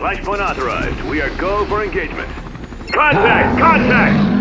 Flashpoint authorized. We are go for engagement. Contact! Contact!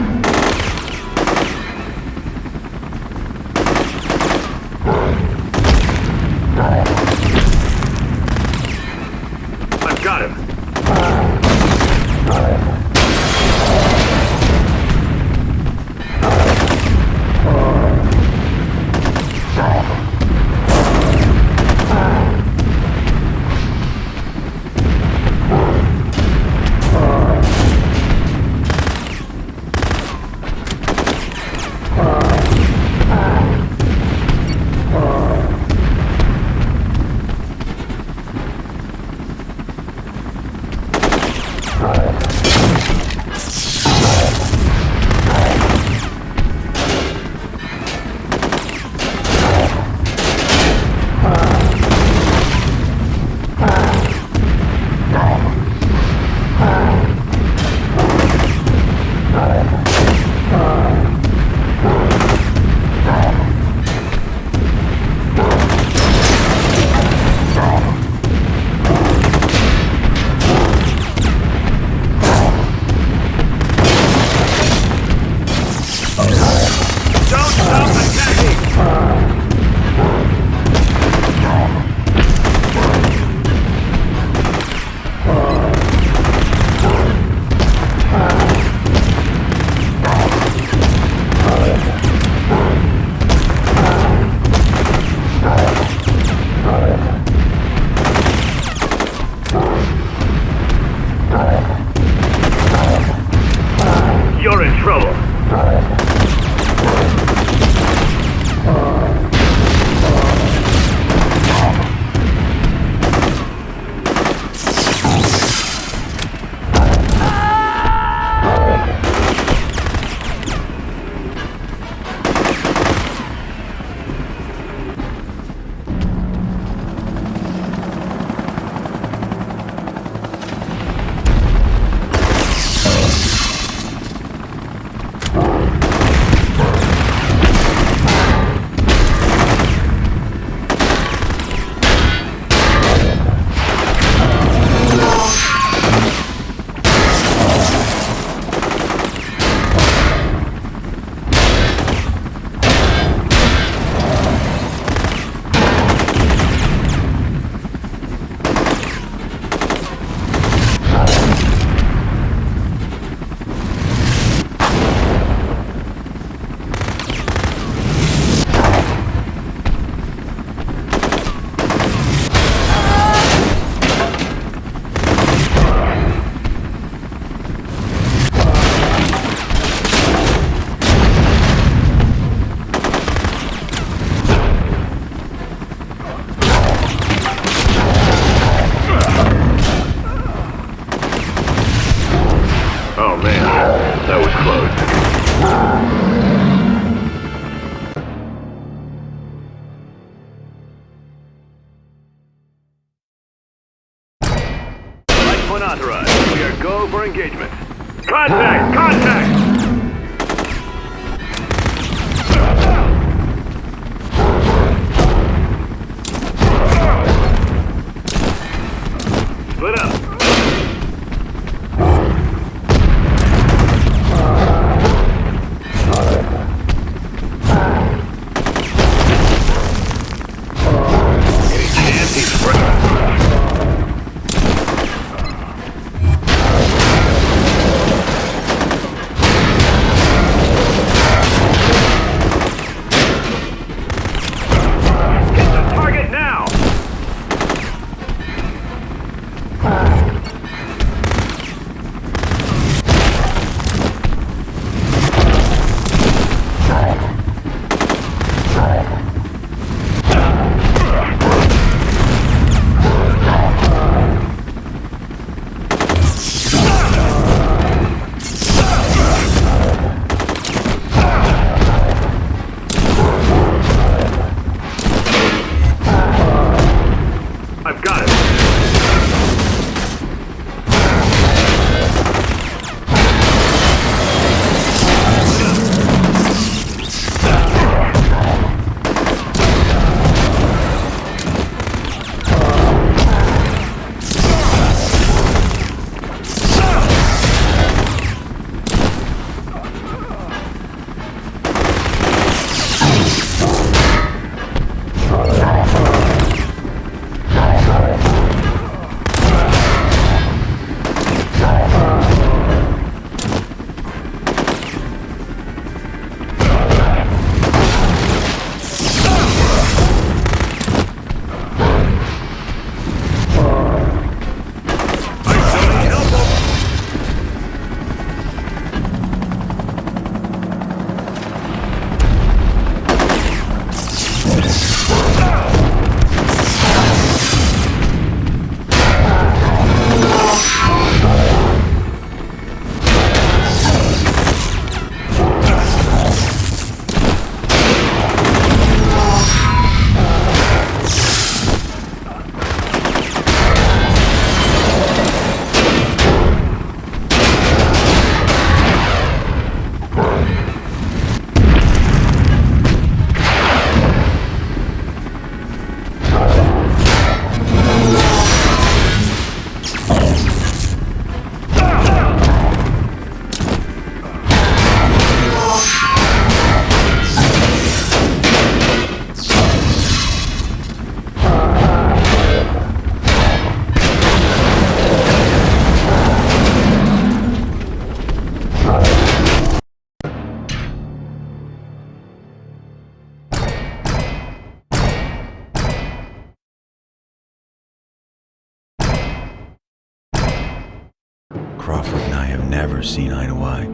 Seen eye to eye.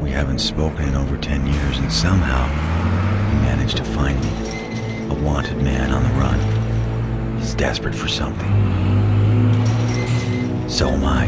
We haven't spoken in over 10 years, and somehow he managed to find me. A wanted man on the run. He's desperate for something. So am I.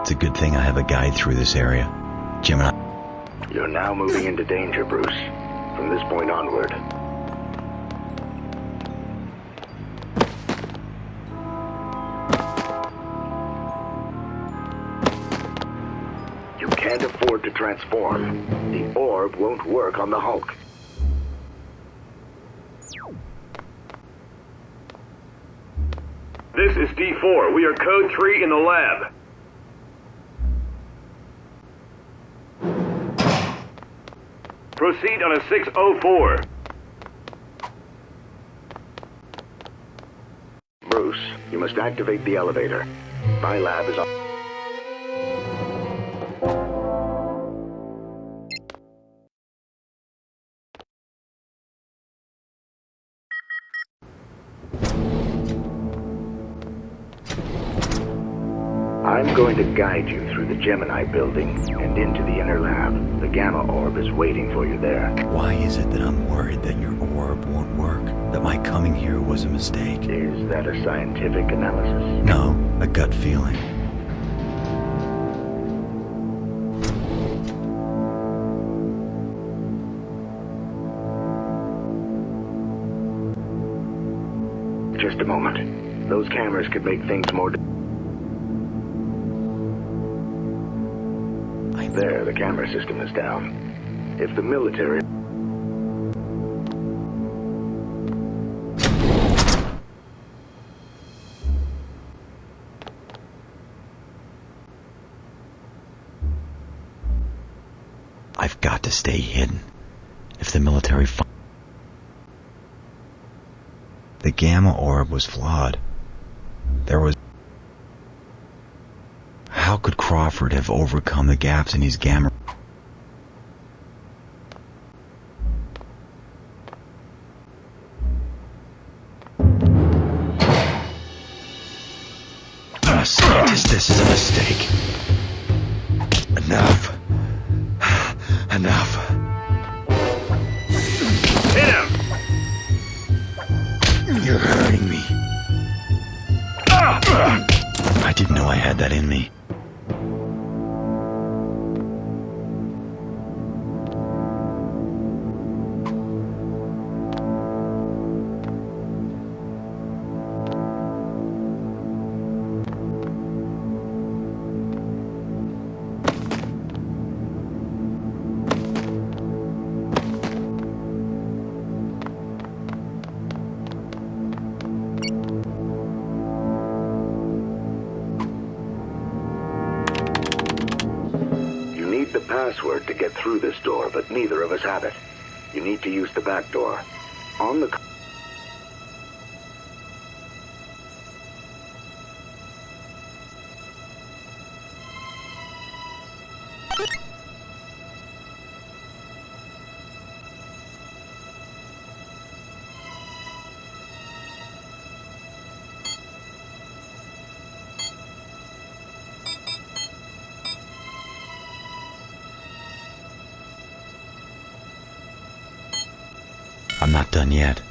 It's a good thing I have a guide through this area. Jim and I. You're now moving into danger, Bruce. From this point onward. You can't afford to transform. The orb won't work on the Hulk. This is D4. We are code 3 in the lab. Proceed on a 604. Bruce, you must activate the elevator. My lab is on. To guide you through the Gemini building and into the inner lab. The Gamma Orb is waiting for you there. Why is it that I'm worried that your orb won't work? That my coming here was a mistake? Is that a scientific analysis? No, a gut feeling. Just a moment. Those cameras could make things more... There, the camera system is down. If the military... I've got to stay hidden. If the military The Gamma Orb was flawed. There was... How have overcome the gaps in his Gamma... A scientist, this is a mistake. Enough. Enough. Hit him! You're hurting me. Ah! I didn't know I had that in me. Back door. On the... done yet.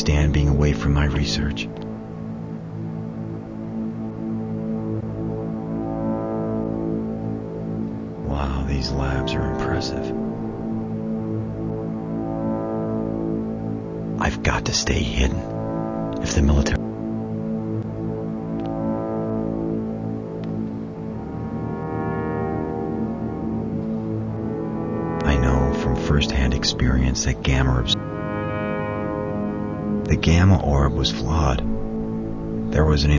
Stand being away from my research. Wow, these labs are impressive. I've got to stay hidden. If the military... I know from first-hand experience that gamma. The gamma orb was flawed. There was an...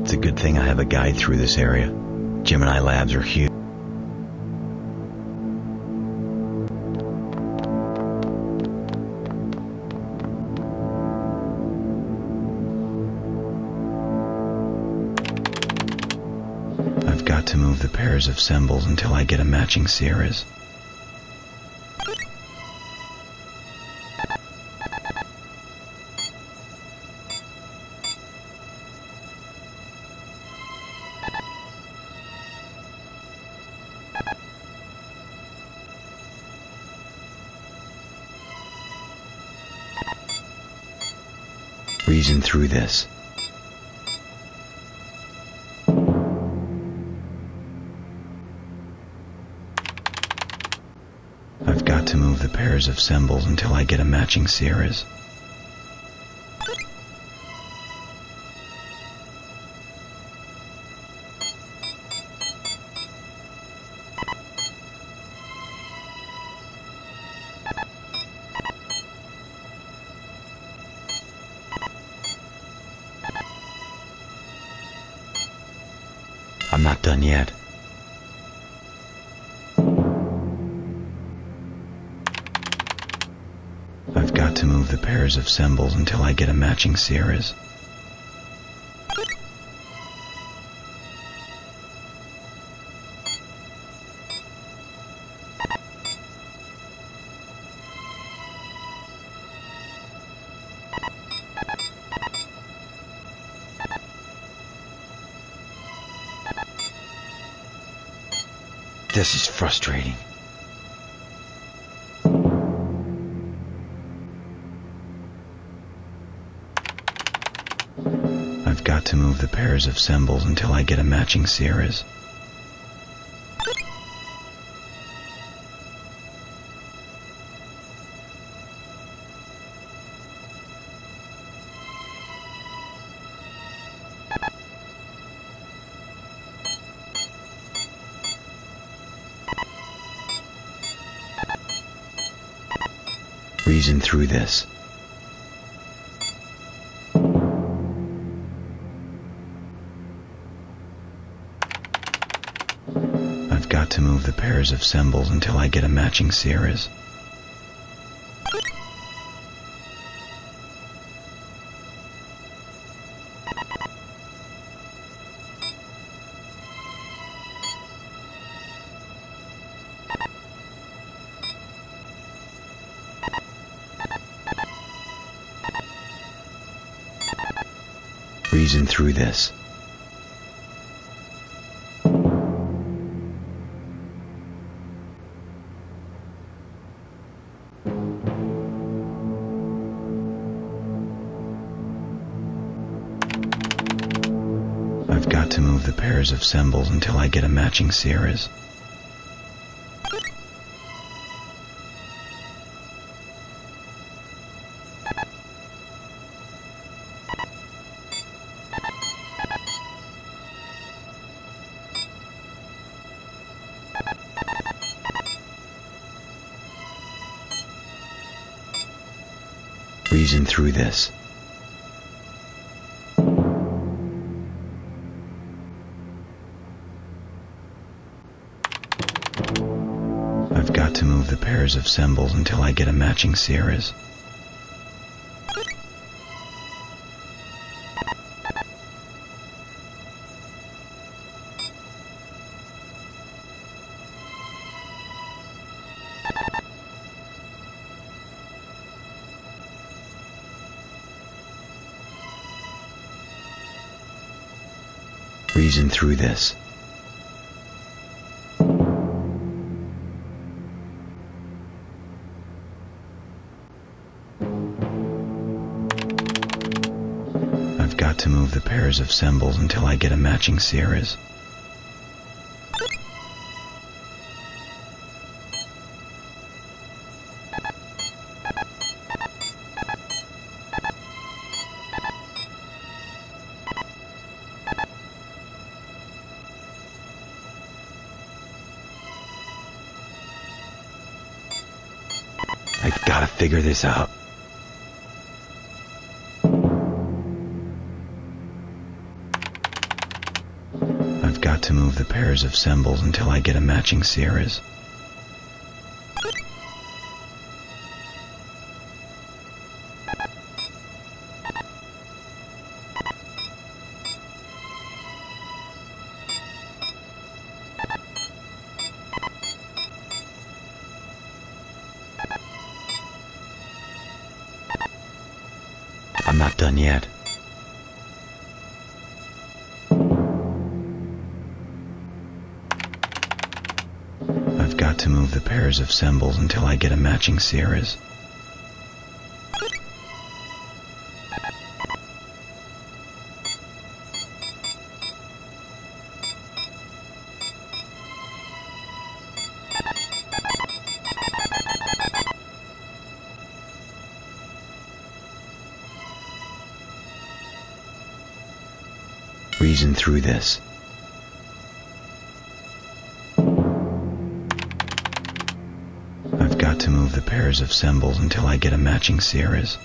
It's a good thing I have a guide through this area. Gemini labs are huge. I've got to move the pairs of symbols until I get a matching series. Reason through this. I've got to move the pairs of symbols until I get a matching series. I'm not done yet. I've got to move the pairs of symbols until I get a matching series. This is frustrating. I've got to move the pairs of symbols until I get a matching series. Reason through this. I've got to move the pairs of symbols until I get a matching series. Reason through this. I've got to move the pairs of symbols until I get a matching series. This. I've got to move the pairs of symbols until I get a matching series. Reason through this. I've got to move the pairs of symbols until I get a matching series. Figure this out. I've got to move the pairs of symbols until I get a matching series. Done yet. I've got to move the pairs of symbols until I get a matching series. Through this. I've got to move the pairs of symbols until I get a matching series.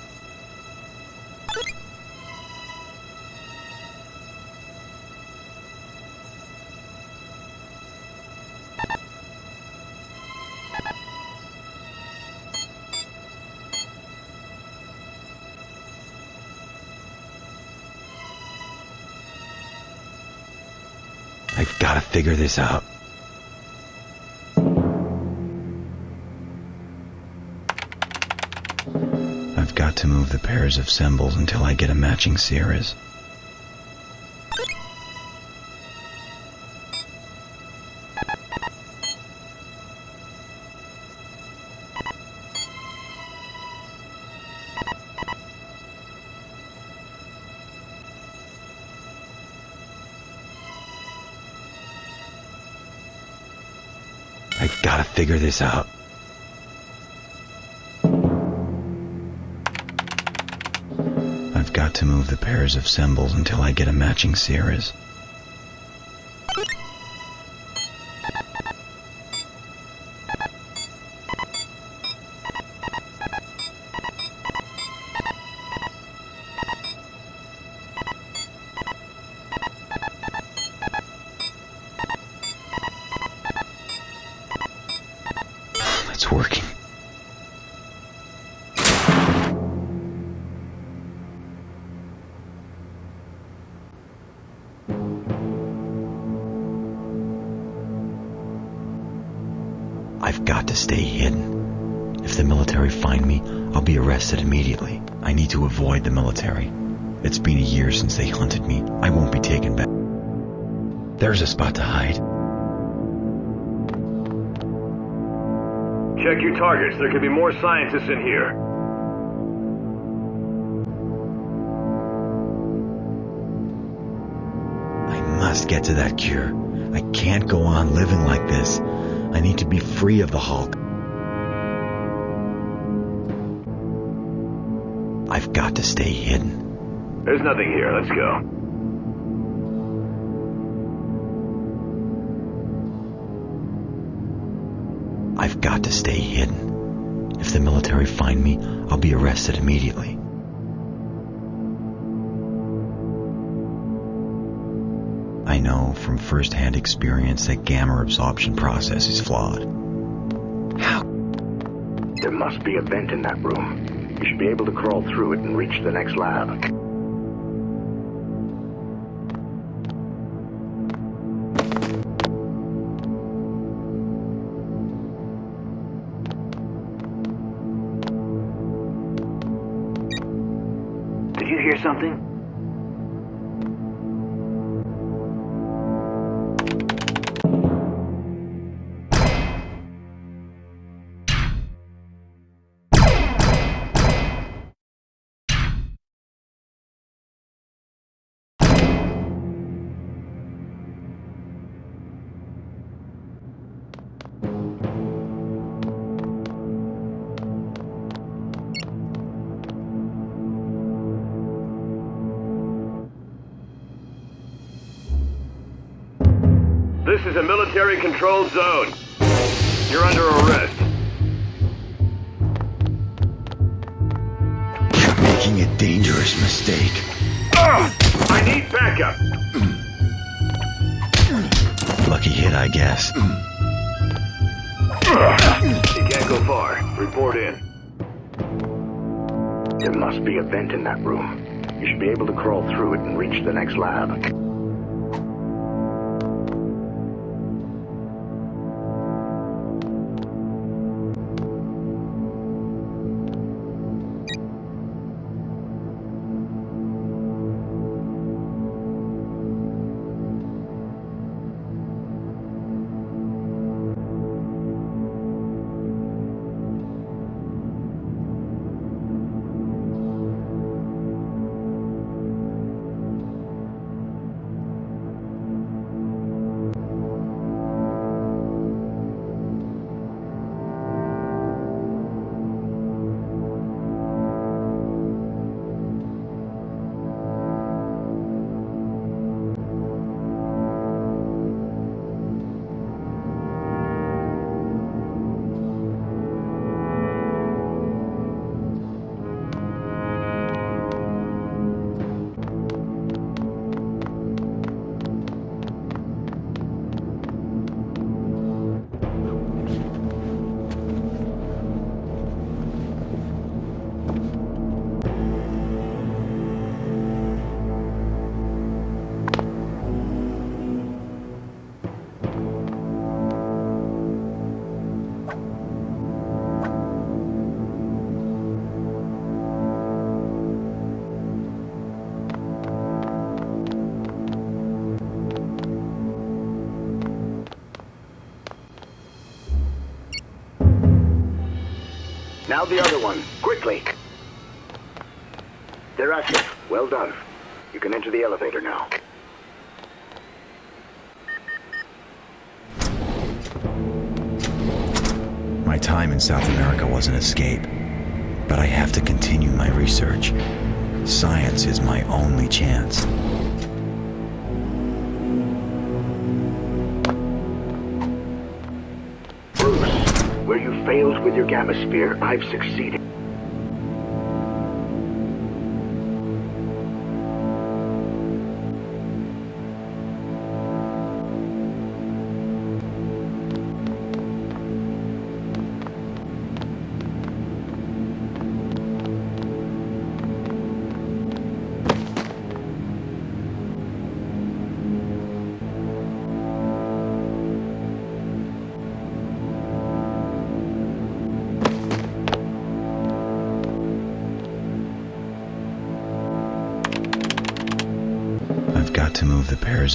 I gotta figure this out. I've got to move the pairs of symbols until I get a matching series. Figure this out. I've got to move the pairs of symbols until I get a matching series. I've got to stay hidden. If the military find me, I'll be arrested immediately. I need to avoid the military. It's been a year since they hunted me. I won't be taken back. There's a spot to hide. Check your targets. There could be more scientists in here. I must get to that cure. I can't go on living like this. I need to be free of the Hulk. I've got to stay hidden. There's nothing here. Let's go. I've got to stay hidden. If the military find me, I'll be arrested immediately. Know from first-hand experience that gamma absorption process is flawed. How? There must be a vent in that room. You should be able to crawl through it and reach the next lab. Did you hear something? Is a military-controlled zone. You're under arrest. You're making a dangerous mistake. Ugh! I need backup! Lucky hit, I guess. You can't go far. Report in. There must be a vent in that room. You should be able to crawl through it and reach the next lab. Now the other one, quickly. Active. Well done. You can enter the elevator now. My time in South America was an escape. But I have to continue my research. Science is my only chance. With your gamma sphere, I've succeeded.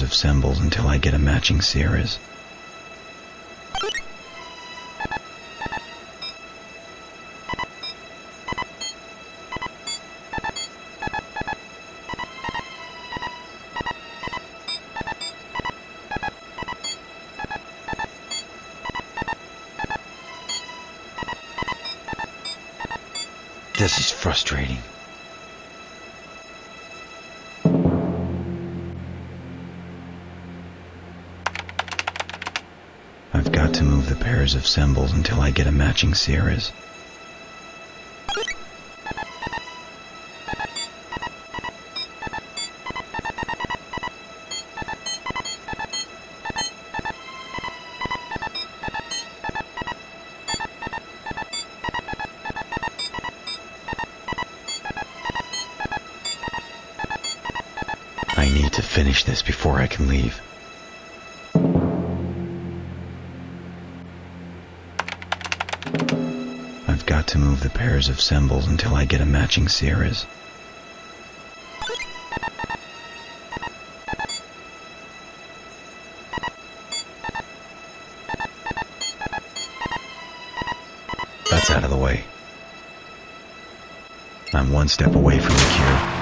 Of symbols until I get a matching series. This is frustrating. Pairs of symbols until I get a matching series. I need to finish this before I can leave. To move the pairs of symbols until I get a matching series. That's out of the way. I'm one step away from the cure.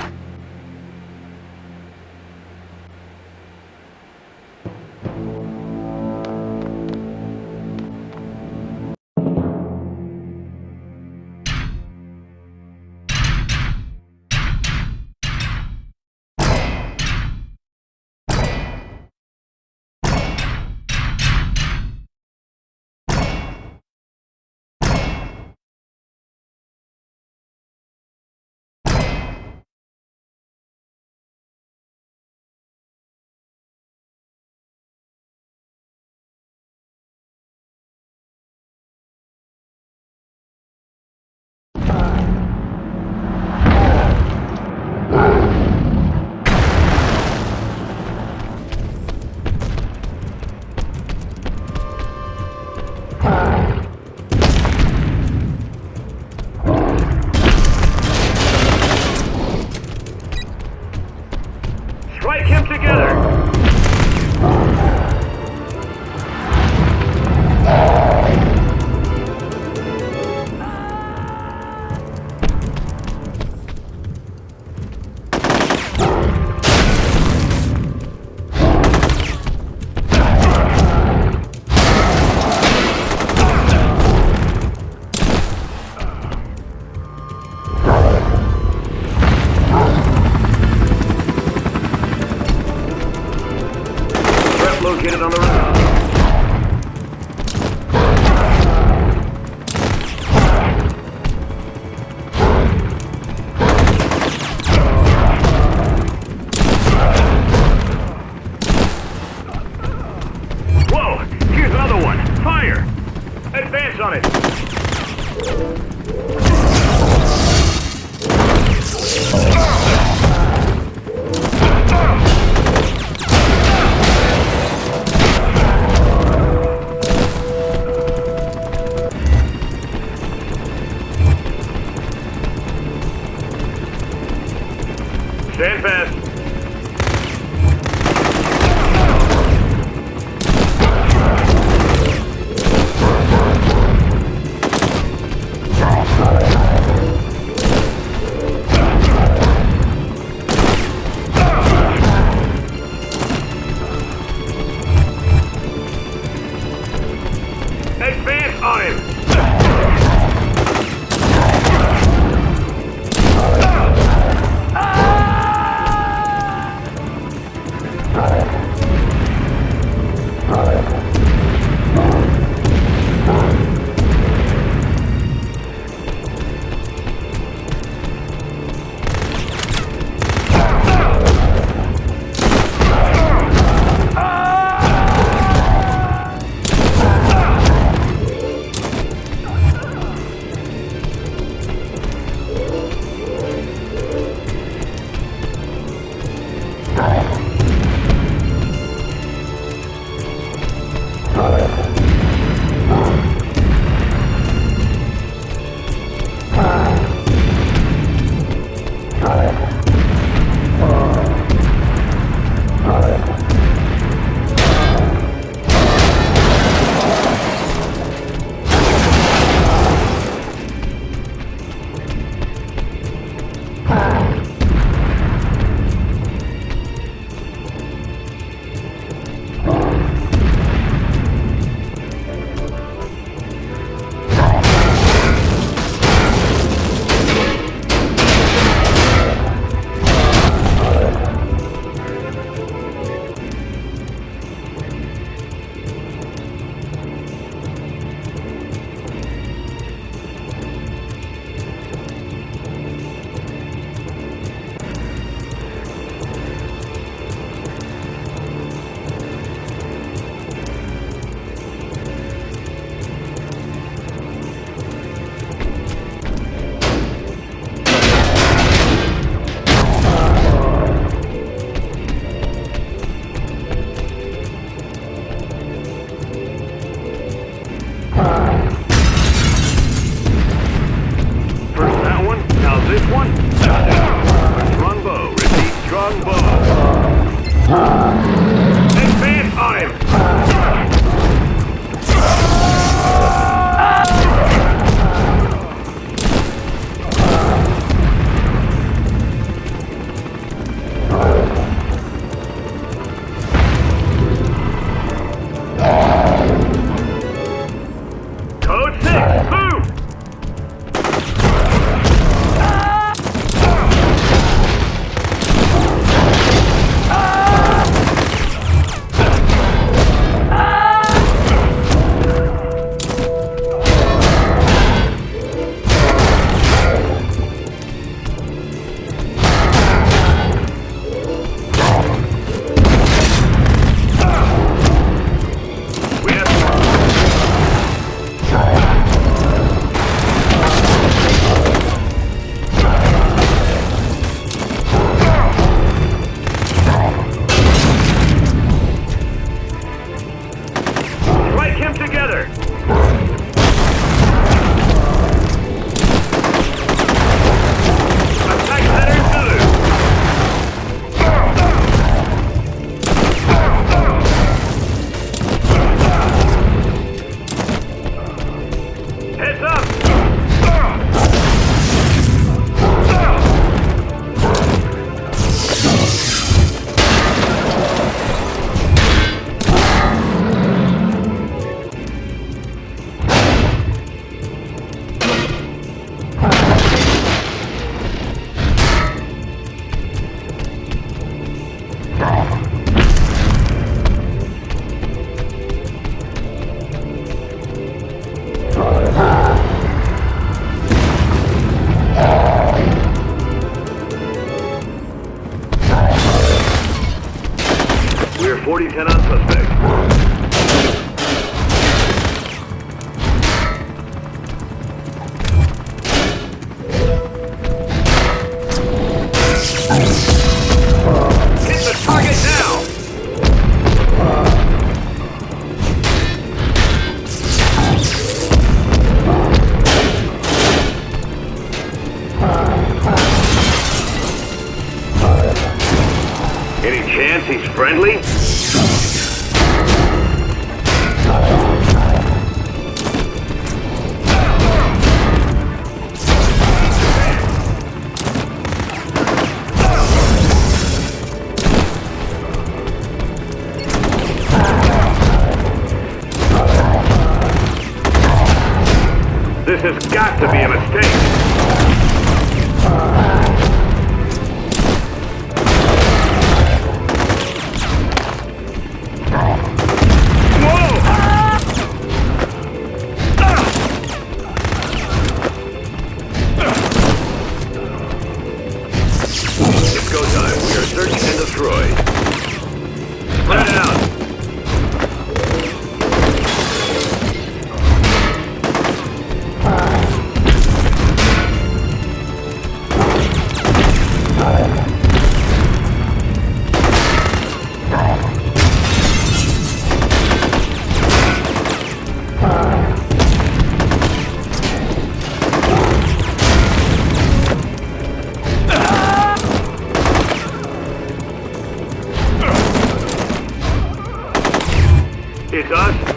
He's friendly?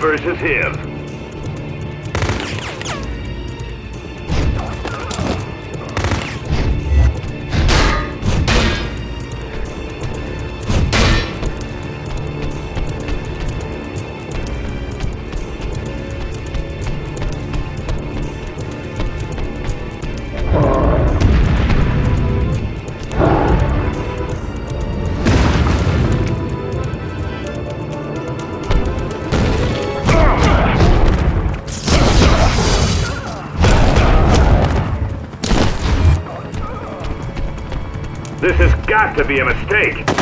Versus him. To be a mistake.